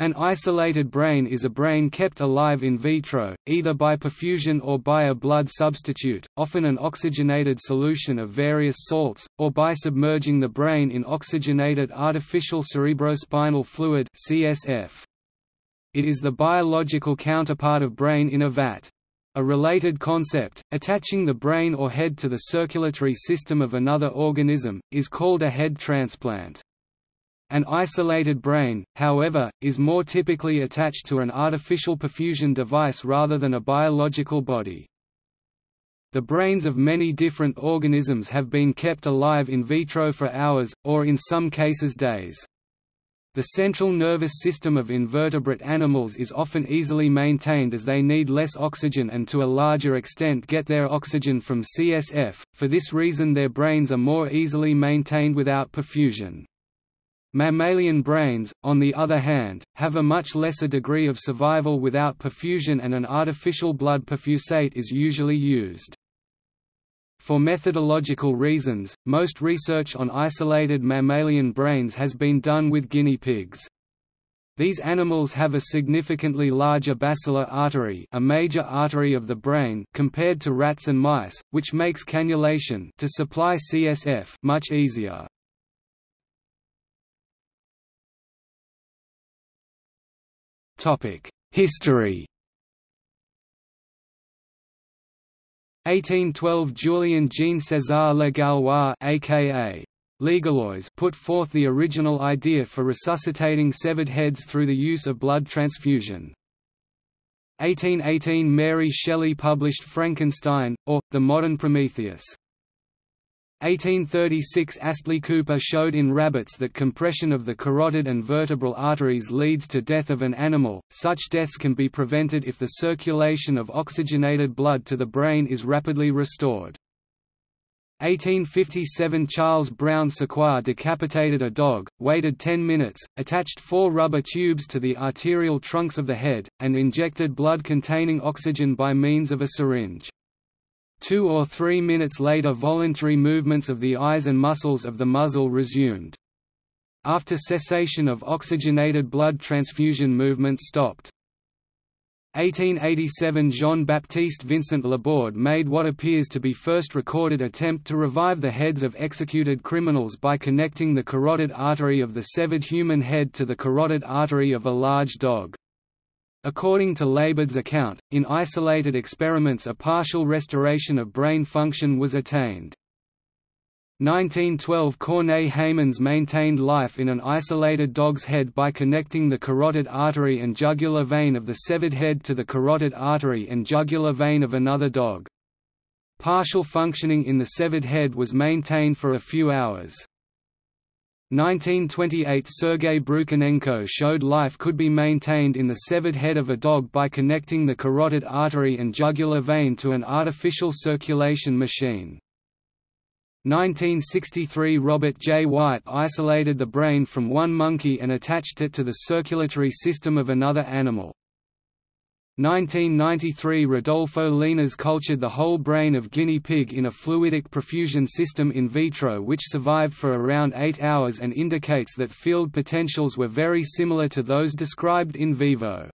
An isolated brain is a brain kept alive in vitro, either by perfusion or by a blood substitute, often an oxygenated solution of various salts, or by submerging the brain in oxygenated artificial cerebrospinal fluid CSF. It is the biological counterpart of brain in a vat. A related concept, attaching the brain or head to the circulatory system of another organism, is called a head transplant. An isolated brain, however, is more typically attached to an artificial perfusion device rather than a biological body. The brains of many different organisms have been kept alive in vitro for hours, or in some cases days. The central nervous system of invertebrate animals is often easily maintained as they need less oxygen and to a larger extent get their oxygen from CSF, for this reason their brains are more easily maintained without perfusion. Mammalian brains, on the other hand, have a much lesser degree of survival without perfusion and an artificial blood perfusate is usually used. For methodological reasons, most research on isolated mammalian brains has been done with guinea pigs. These animals have a significantly larger basilar artery a major artery of the brain compared to rats and mice, which makes cannulation to supply CSF much easier. History 1812 Julien Jean César Le Gallois aka Legallois put forth the original idea for resuscitating severed heads through the use of blood transfusion. 1818 Mary Shelley published Frankenstein, or, The Modern Prometheus. 1836 Astley Cooper showed in rabbits that compression of the carotid and vertebral arteries leads to death of an animal. Such deaths can be prevented if the circulation of oxygenated blood to the brain is rapidly restored. 1857 Charles Brown Sequard decapitated a dog, waited 10 minutes, attached four rubber tubes to the arterial trunks of the head, and injected blood containing oxygen by means of a syringe. Two or three minutes later voluntary movements of the eyes and muscles of the muzzle resumed. After cessation of oxygenated blood transfusion movement stopped. 1887 Jean-Baptiste Vincent Laborde made what appears to be first recorded attempt to revive the heads of executed criminals by connecting the carotid artery of the severed human head to the carotid artery of a large dog. According to Laborde's account, in isolated experiments a partial restoration of brain function was attained. 1912 Corneille Heymans maintained life in an isolated dog's head by connecting the carotid artery and jugular vein of the severed head to the carotid artery and jugular vein of another dog. Partial functioning in the severed head was maintained for a few hours. 1928 Sergei Brukhonenko showed life could be maintained in the severed head of a dog by connecting the carotid artery and jugular vein to an artificial circulation machine. 1963 Robert J. White isolated the brain from one monkey and attached it to the circulatory system of another animal. 1993 Rodolfo Llinás cultured the whole brain of guinea pig in a fluidic perfusion system in vitro which survived for around 8 hours and indicates that field potentials were very similar to those described in vivo.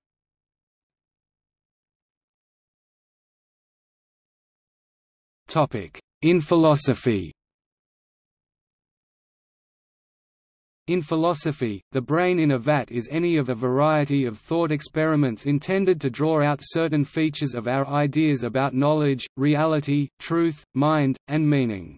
In philosophy In philosophy, the brain in a vat is any of a variety of thought experiments intended to draw out certain features of our ideas about knowledge, reality, truth, mind, and meaning.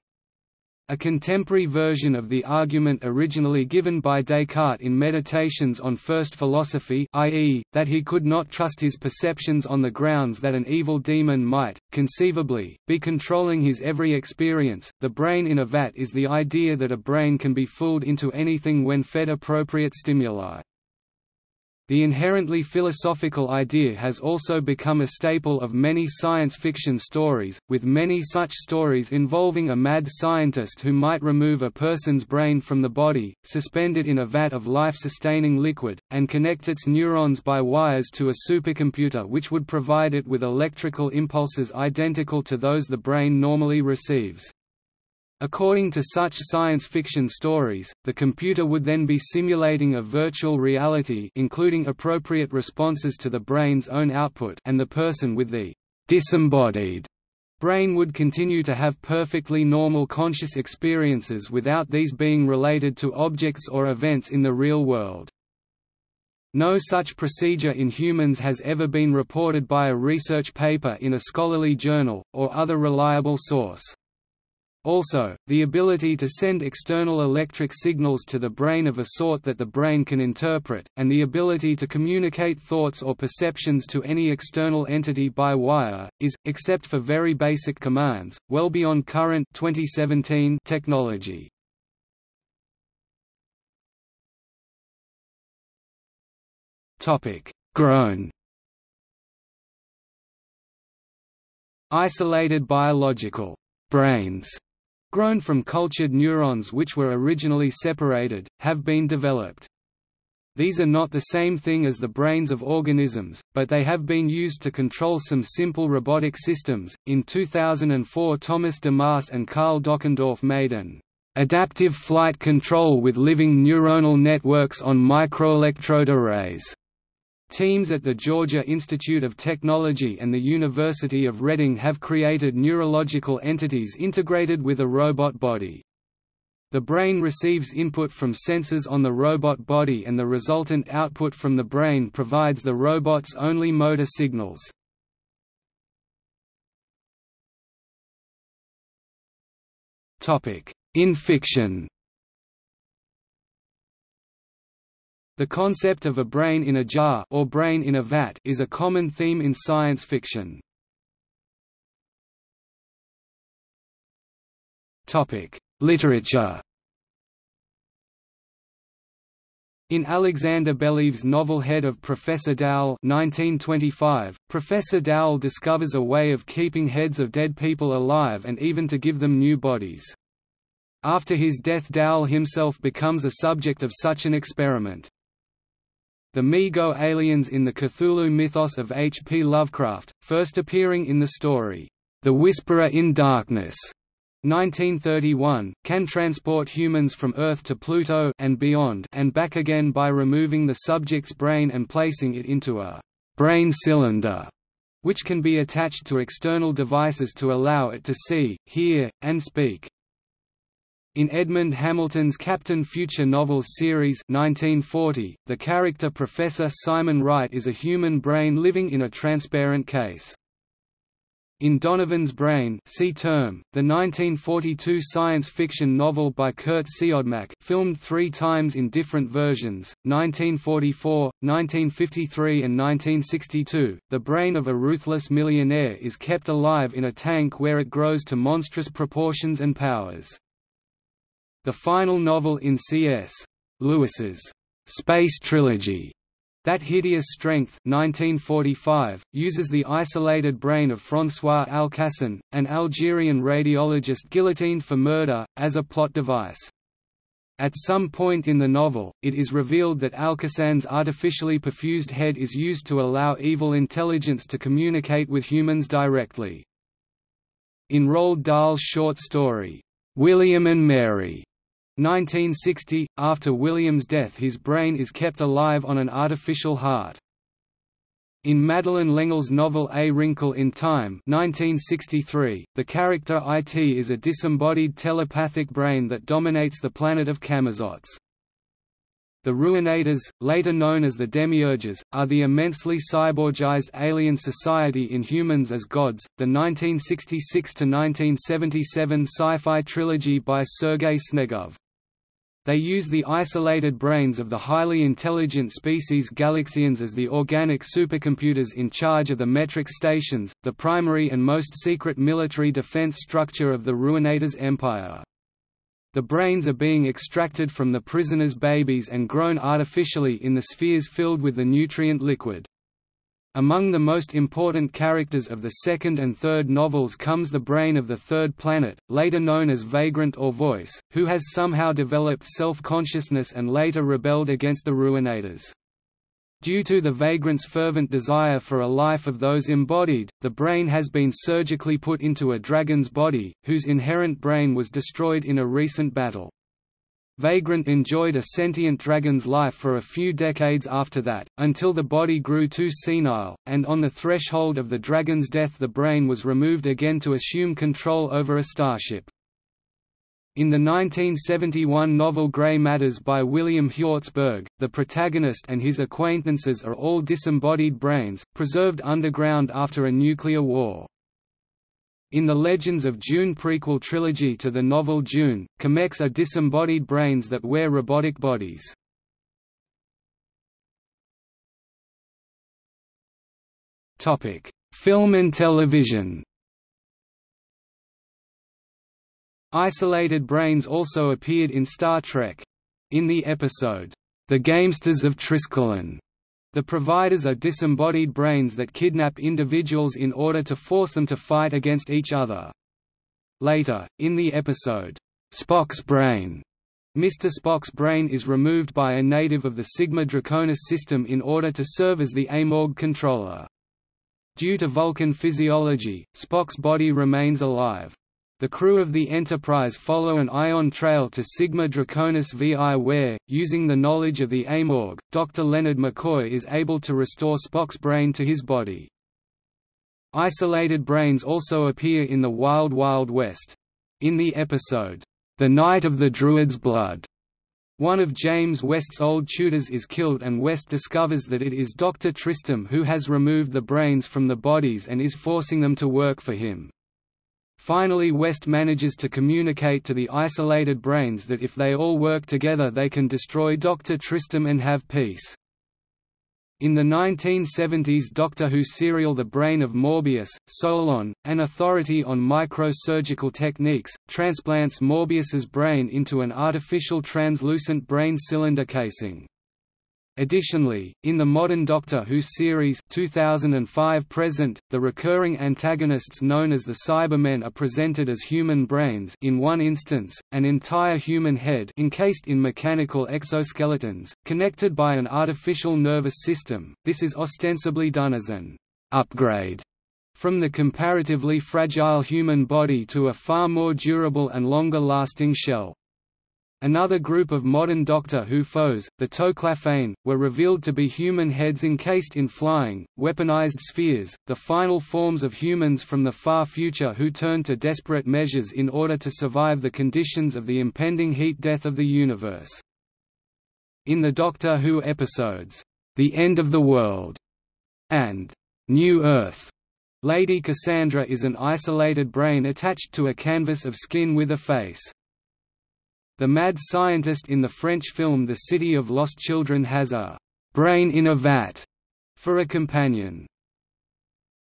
A contemporary version of the argument originally given by Descartes in Meditations on First Philosophy i.e., that he could not trust his perceptions on the grounds that an evil demon might, conceivably, be controlling his every experience. The brain in a vat is the idea that a brain can be fooled into anything when fed appropriate stimuli. The inherently philosophical idea has also become a staple of many science fiction stories, with many such stories involving a mad scientist who might remove a person's brain from the body, suspend it in a vat of life-sustaining liquid, and connect its neurons by wires to a supercomputer which would provide it with electrical impulses identical to those the brain normally receives. According to such science fiction stories, the computer would then be simulating a virtual reality including appropriate responses to the brain's own output and the person with the disembodied brain would continue to have perfectly normal conscious experiences without these being related to objects or events in the real world. No such procedure in humans has ever been reported by a research paper in a scholarly journal, or other reliable source. Also, the ability to send external electric signals to the brain of a sort that the brain can interpret, and the ability to communicate thoughts or perceptions to any external entity by wire, is, except for very basic commands, well beyond current 2017 technology. Grown Isolated biological brains grown from cultured neurons which were originally separated, have been developed. These are not the same thing as the brains of organisms, but they have been used to control some simple robotic systems. In 2004, Thomas DeMarse and Karl Dockendorf made an adaptive flight control with living neuronal networks on microelectrode arrays Teams at the Georgia Institute of Technology and the University of Reading have created neurological entities integrated with a robot body. The brain receives input from sensors on the robot body and the resultant output from the brain provides the robot's only motor signals. In fiction The concept of a brain in a jar or brain in a vat is a common theme in science fiction. Topic: Literature. In Alexander Belyaev's novel Head of Professor Dowell 1925, Professor Dowell discovers a way of keeping heads of dead people alive and even to give them new bodies. After his death Dowell himself becomes a subject of such an experiment. The Mi-Go aliens in the Cthulhu mythos of H. P. Lovecraft, first appearing in the story, The Whisperer in Darkness, 1931, can transport humans from Earth to Pluto and beyond and back again by removing the subject's brain and placing it into a brain cylinder, which can be attached to external devices to allow it to see, hear, and speak. In Edmond Hamilton's Captain Future novels series 1940, the character Professor Simon Wright is a human brain living in a transparent case. In Donovan's Brain see term, the 1942 science fiction novel by Curt Siodmak filmed three times in different versions, 1944, 1953 and 1962, the brain of a ruthless millionaire is kept alive in a tank where it grows to monstrous proportions and powers. The final novel in C.S. Lewis's Space Trilogy, That Hideous Strength 1945, uses the isolated brain of François Alcasan, an Algerian radiologist guillotined for murder, as a plot device. At some point in the novel, it is revealed that Alcasan's artificially perfused head is used to allow evil intelligence to communicate with humans directly. In Roald Dahl's short story, William and Mary, 1960 – After William's death his brain is kept alive on an artificial heart. In Madeleine L'Engle's novel A Wrinkle in Time 1963, the character IT is a disembodied telepathic brain that dominates the planet of Camazotz. The Ruinators, later known as the Demiurges, are the immensely cyborgized alien society in Humans as Gods, the 1966–1977 sci-fi trilogy by Sergei Snegov. They use the isolated brains of the highly intelligent species Galaxians as the organic supercomputers in charge of the metric stations, the primary and most secret military defense structure of the Ruinators Empire. The brains are being extracted from the prisoners' babies and grown artificially in the spheres filled with the nutrient liquid. Among the most important characters of the second and third novels comes the brain of the third planet, later known as Vagrant or Voice, who has somehow developed self-consciousness and later rebelled against the Ruinators. Due to the vagrant's fervent desire for a life of those embodied, the brain has been surgically put into a dragon's body, whose inherent brain was destroyed in a recent battle. Vagrant enjoyed a sentient dragon's life for a few decades after that, until the body grew too senile, and on the threshold of the dragon's death the brain was removed again to assume control over a starship. In the 1971 novel Grey Matters by William Hjortsberg, the protagonist and his acquaintances are all disembodied brains, preserved underground after a nuclear war. In the Legends of Dune prequel trilogy to the novel Dune, cymeks are disembodied brains that wear robotic bodies. Film and television Isolated brains also appeared in Star Trek. In the episode, The Gamesters of Triskelion, the providers are disembodied brains that kidnap individuals in order to force them to fight against each other. Later, in the episode, Spock's Brain, Mr. Spock's brain is removed by a native of the Sigma Draconis system in order to serve as the Eymorg controller. Due to Vulcan physiology, Spock's body remains alive. The crew of the Enterprise follow an ion trail to Sigma Draconis VI where, using the knowledge of the Eymorg, Dr. Leonard McCoy is able to restore Spock's brain to his body. Isolated brains also appear in the Wild Wild West. In the episode, The Night of the Druid's Blood, one of James West's old tutors is killed and West discovers that it is Dr. Tristram who has removed the brains from the bodies and is forcing them to work for him. Finally West manages to communicate to the isolated brains that if they all work together they can destroy Dr. Tristram and have peace. In the 1970s Doctor Who serial The Brain of Morbius, Solon, an authority on microsurgical techniques, transplants Morbius's brain into an artificial translucent brain cylinder casing. Additionally, in the modern Doctor Who series 2005 present, the recurring antagonists known as the Cybermen are presented as human brains in one instance, an entire human head encased in mechanical exoskeletons, connected by an artificial nervous system. This is ostensibly done as an upgrade from the comparatively fragile human body to a far more durable and longer-lasting shell. Another group of modern Doctor Who foes, the Toclafane, were revealed to be human heads encased in flying, weaponized spheres, the final forms of humans from the far future who turned to desperate measures in order to survive the conditions of the impending heat death of the universe. In the Doctor Who episodes, The End of the World and New Earth, Lady Cassandra is an isolated brain attached to a canvas of skin with a face. The mad scientist in the French film The City of Lost Children has a «brain in a vat» for a companion.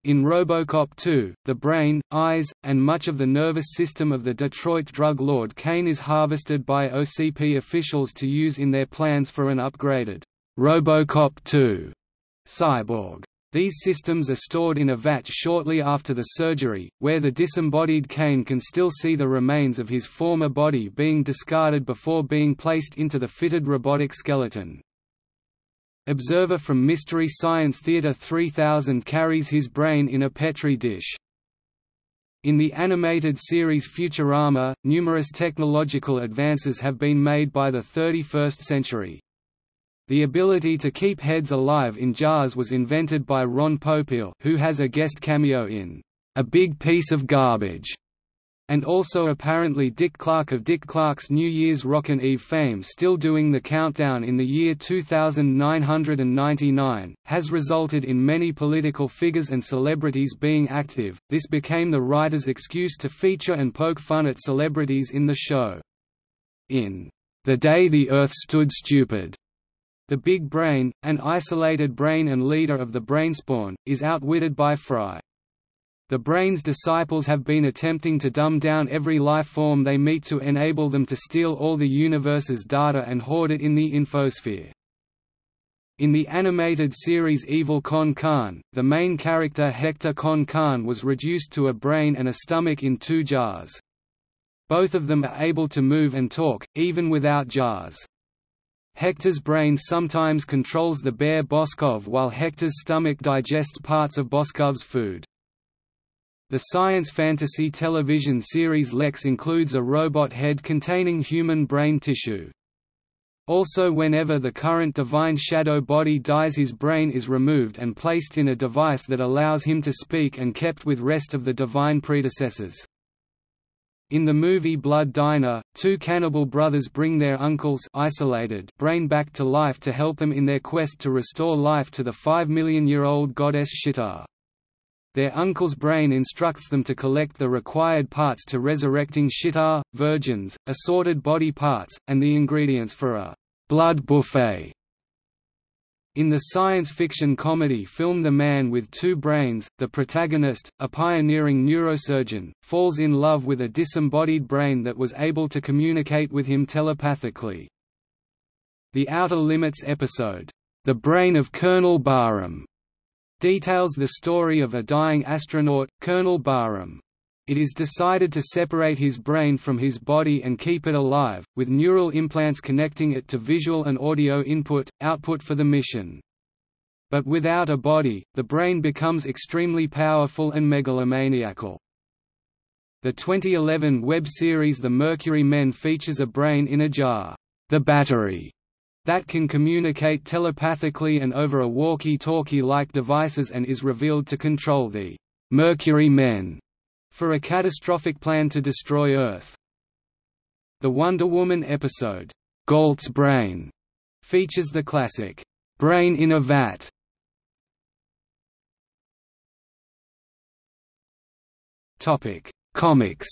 In Robocop 2, the brain, eyes, and much of the nervous system of the Detroit drug lord Cain is harvested by OCP officials to use in their plans for an upgraded Robocop 2 cyborg. These systems are stored in a vat shortly after the surgery, where the disembodied Cain can still see the remains of his former body being discarded before being placed into the fitted robotic skeleton. Observer from Mystery Science Theater 3000 carries his brain in a Petri dish. In the animated series Futurama, numerous technological advances have been made by the 31st century. The ability to keep heads alive in jars was invented by Ron Popeil who has a guest cameo in A Big Piece of Garbage, and also apparently Dick Clark of Dick Clark's New Year's Rockin' Eve fame still doing the countdown in the year 2999, has resulted in many political figures and celebrities being active. This became the writer's excuse to feature and poke fun at celebrities in the show. In The Day the Earth Stood Stupid, the Big Brain, an isolated brain and leader of the Brainspawn, is outwitted by Fry. The Brain's disciples have been attempting to dumb down every life form they meet to enable them to steal all the universe's data and hoard it in the infosphere. In the animated series Evil Con Carne, the main character Hector Con Carne was reduced to a brain and a stomach in two jars. Both of them are able to move and talk, even without jars. Hector's brain sometimes controls the bear Boskov while Hector's stomach digests parts of Boskov's food. The science fantasy television series Lexx includes a robot head containing human brain tissue. Also whenever the current Divine Shadow body dies his brain is removed and placed in a device that allows him to speak and kept with rest of the divine predecessors. In the movie Blood Diner, two cannibal brothers bring their uncle's isolated brain back to life to help them in their quest to restore life to the five million year old goddess Shita. Their uncle's brain instructs them to collect the required parts to resurrecting Sheetar, virgins, assorted body parts, and the ingredients for a blood buffet. In the science fiction comedy film The Man with Two Brains, the protagonist, a pioneering neurosurgeon, falls in love with a disembodied brain that was able to communicate with him telepathically. The Outer Limits episode, The Brain of Colonel Barham, details the story of a dying astronaut, Colonel Barham. It is decided to separate his brain from his body and keep it alive, with neural implants connecting it to visual and audio input, output for the mission. But without a body, the brain becomes extremely powerful and megalomaniacal. The 2011 web series The Mercury Men features a brain in a jar, the battery, that can communicate telepathically and over a walkie-talkie-like devices and is revealed to control the Mercury Men for a catastrophic plan to destroy Earth. The Wonder Woman episode, Gault's Brain, features the classic, Brain in a Vat. Comics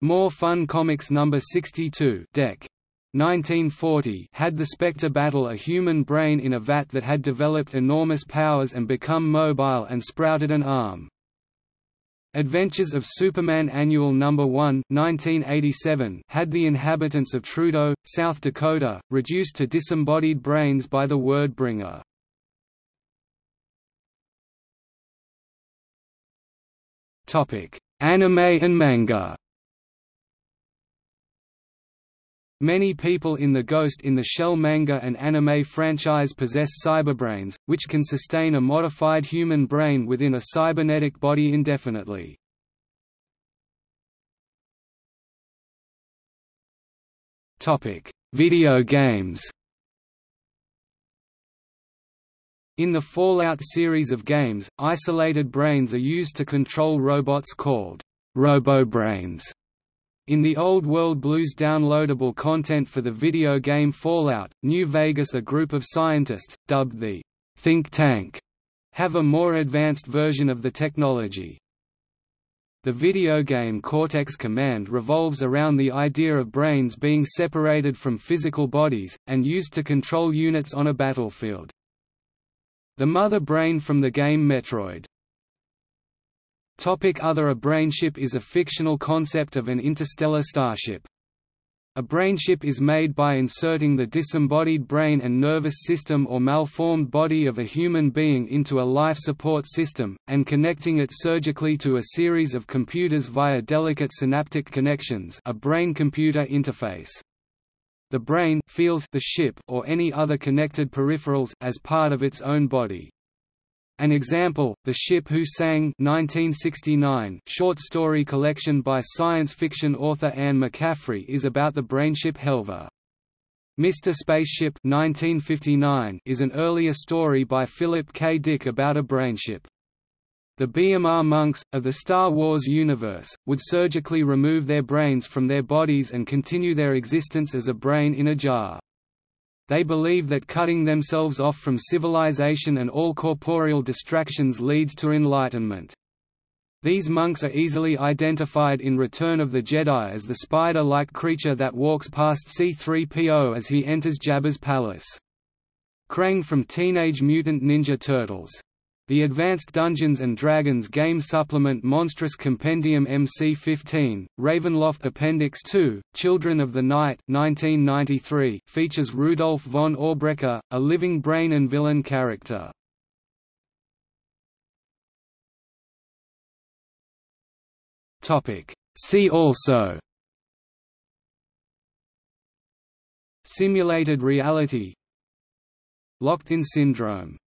More Fun Comics No. 62 Dec. 1940 had the Spectre battle a human brain in a vat that had developed enormous powers and become mobile and sprouted an arm. Adventures of Superman Annual No. 1 1987 had the inhabitants of Trudeau, South Dakota, reduced to disembodied brains by the word bringer. Anime and manga Many people in the Ghost in the Shell manga and anime franchise possess cyberbrains, which can sustain a modified human brain within a cybernetic body indefinitely. Video games In the Fallout series of games, isolated brains are used to control robots called RoboBrains in the Old World Blues downloadable content for the video game Fallout, New Vegas a group of scientists, dubbed the Think Tank, have a more advanced version of the technology. The video game Cortex Command revolves around the idea of brains being separated from physical bodies, and used to control units on a battlefield. The mother brain from the game Metroid Other A brainship is a fictional concept of an interstellar starship. A brainship is made by inserting the disembodied brain and nervous system or malformed body of a human being into a life support system, and connecting it surgically to a series of computers via delicate synaptic connections a brain-computer interface. The brain feels the ship or any other connected peripherals as part of its own body. An example, The Ship Who Sang 1969 short story collection by science fiction author Anne McCaffrey is about the brainship Helva. Mr. Spaceship 1959 is an earlier story by Philip K. Dick about a brainship. The B'omarr monks, of the Star Wars universe, would surgically remove their brains from their bodies and continue their existence as a brain in a jar. They believe that cutting themselves off from civilization and all corporeal distractions leads to enlightenment. These monks are easily identified in Return of the Jedi as the spider-like creature that walks past C-3PO as he enters Jabba's palace. Krang from Teenage Mutant Ninja Turtles the Advanced Dungeons & Dragons game supplement Monstrous Compendium MC-15, Ravenloft Appendix 2, Children of the Night 1993, features Rudolf von Aubrecker, a living brain and villain character. See also Simulated reality Locked-in syndrome